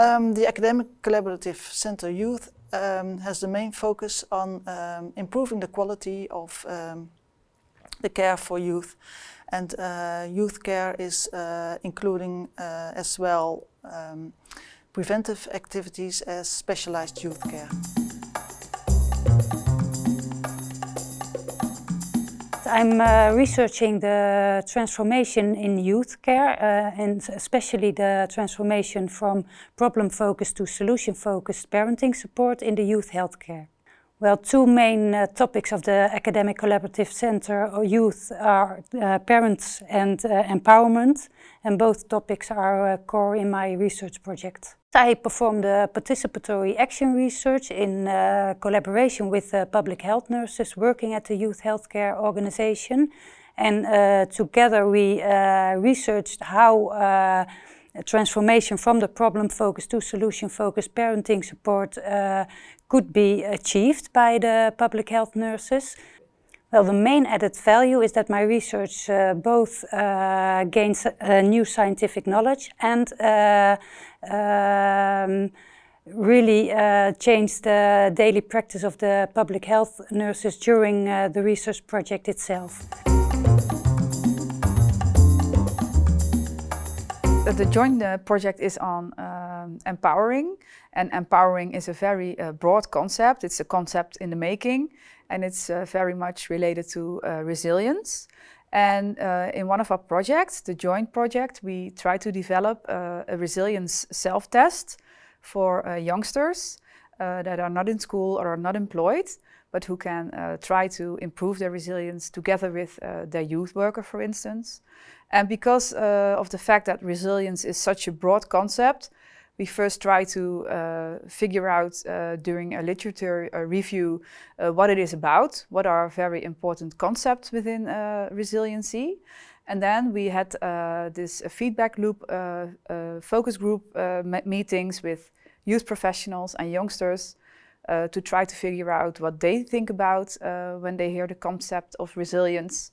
Um, the Academic Collaborative Center Youth um, has the main focus on um, improving the quality of the care for youth. And uh, youth care is uh, including uh, as well preventive activities as specialized youth care. I'm uh, researching the transformation in youth care uh, and especially the transformation from problem-focused to solution-focused parenting support in the youth healthcare. Well, two main uh, topics of the Academic Collaborative Center or Youth are uh, parents and uh, empowerment, and both topics are uh, core in my research project. I performed participatory action research in uh, collaboration with uh, public health nurses working at the Youth Healthcare Organization. And together we researched how transformation from the problem-focused to solution-focused parenting support uh, could be achieved by the public health nurses. Well, the main added value is that my research uh, both uh, gains uh, new scientific knowledge and uh, um, really uh, changed the daily practice of the public health nurses during the research project itself. The joint uh, project is on um, empowering and empowering is a very uh, broad concept. It's a concept in the making and it's uh, very much related to uh, resilience. And uh, in one of our projects, the joint project, we try to develop uh, a resilience self-test for youngsters that are not in school or are not employed, but who can uh, try to improve their resilience together with uh, their youth worker, for instance. And because uh, of the fact that resilience is such a broad concept, we first try to uh, figure out uh, during a literature review uh, what it is about, what are very important concepts within resiliency. And then we had this feedback loop focus group meetings with youth professionals and youngsters uh, to try to figure out what they think about uh, when they hear the concept of resilience.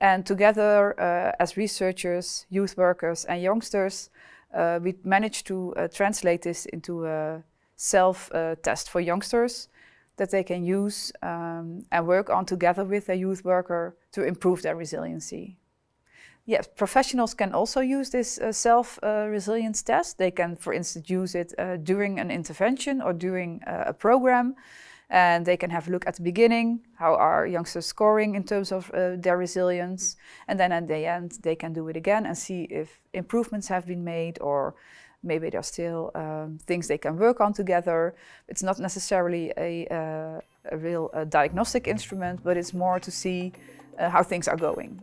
And together uh, as researchers, youth workers and youngsters, uh, we managed to uh, translate this into a self-test for youngsters that they can use um, and work on together with a youth worker to improve their resiliency. Yes, professionals can also use this uh, self-resilience uh, test. They can, for instance, use it uh, during an intervention or during uh, a program. And they can have a look at the beginning, how are youngsters scoring in terms of uh, their resilience. And then at the end, they can do it again and see if improvements have been made or maybe there are still um, things they can work on together. It's not necessarily a, uh, a real diagnostic instrument, but it's more to see how things are going.